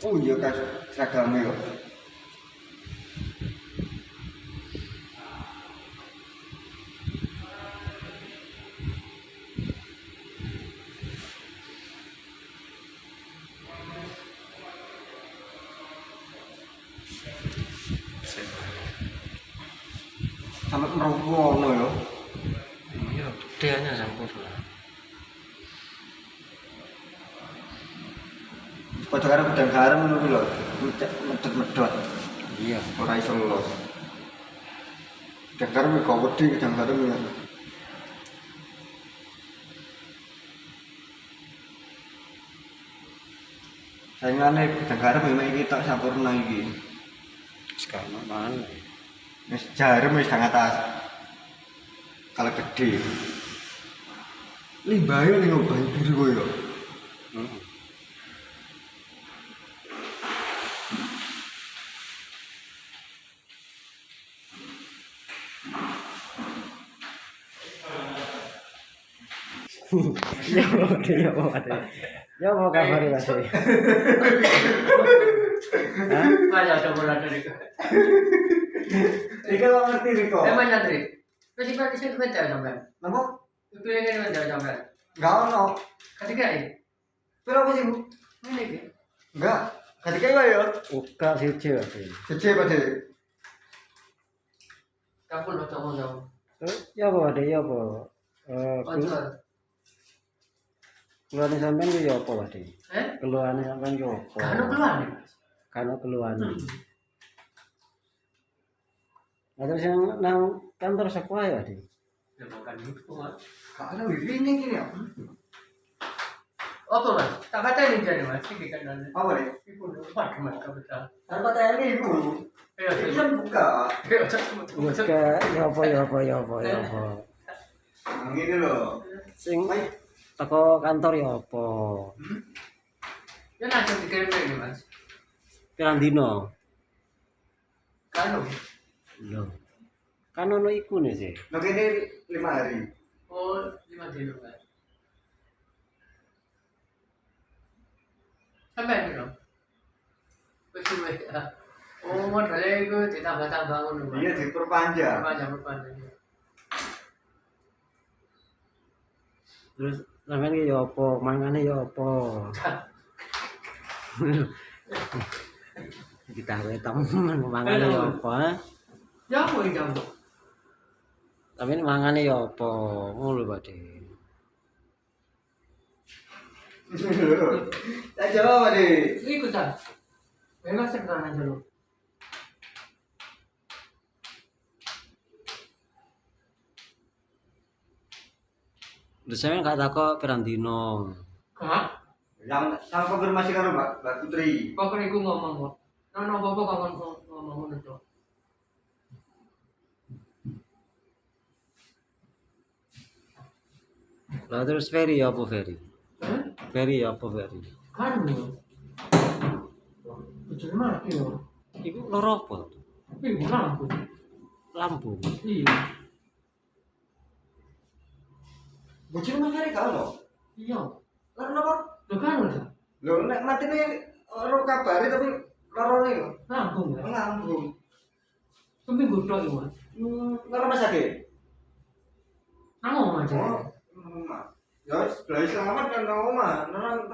Oh iya kan seragamnya kok. Sampai meroboh ya. iya gedeannya sempurna Padha karo gudang garam ngono kuwi lho. Medhot-medhot. iya Ora iso los. Gudang garam kok wedi gudang garam ya. Saingane gudang garam memang iki tok sampurna iki. sekarang mana Wis jarum wis nang atas. Kalau gede. Limbahe ning obahe biru koyo. hmm. Ya mau mau Ya mau kabar Mas. Hah? Ayo coba dari Iki lo ngerti Riko. Emang nyantri. Masih pakai sih mencari sampai. Napa? Itu yang ini mencari sampai. Enggak ono. Ketika ini, Piro apa sih, Bu? ini dia. Enggak. Ketika iku ya. Uka pade. Kampung lo coba coba. Terus ya apa Ade ya apa? Eh Kontrol. Keluarnya sampean ku ya apa Ade? Eh? Keluarnya sampean ku apa? Kan keluar nih. Karena keluarnya. Nah, terus yang nang kantor sekolah ya Ade? Ya bukan itu. Mas. Karena wifi ini gini ya. Apa mas? Tak kata ini jadi mas. Ini kan nanti. Apa nih? Ibu lupa mas kapital. Tanpa tanya ibu. Ayo Ini kan buka. Buka ya apa ya apa ya apa ya apa. Nah, Gini loh. Sing teko kantor ya apa? Ya langsung dikirim ini mas. Pirang dino? Kanu. Kan ono iku nih sih. Lo ini lima hari. Oh lima kilo mas. Sampai ini dong. Betul ya. Oh modalnya itu ditambah-tambah ngono. Mas. Iya diperpanjang. Perpanjang perpanjang. Terus sampean ki ya apa? Mangane ya apa? Ditawe temen mangane ya apa? Jamu ini jamu. Tapi ini mangane ya apa? Ngono Pak De. Tak jawab deh. Ikutan. Memang sekarang aja lo. Terus sampean gak takok pirang dino? Hah? Yang sama konfirmasi karo Mbak Mbak Putri. Pokoknya gue ngomong kok. Nono bapak kawan ngomong ngono tuh. Lah terus Ferry ya apa Ferry? Eh? Ferry ya apa Ferry? Kan lo. Bocor mati lo. Iku loro apa? Ibu lampu. Lampu. Iya. Bocil Mas Ferry kau loh. Iya. Karena apa? Lo kan lo. Lo nek mati nih orang kabari tapi loro nih loh. Lampu nggak? Ngambung. Seminggu doang ya. Hmm, loro mas sakit. Nanggung aja. Oh, rumah. Ya, sebelah selamat kan rumah. Nang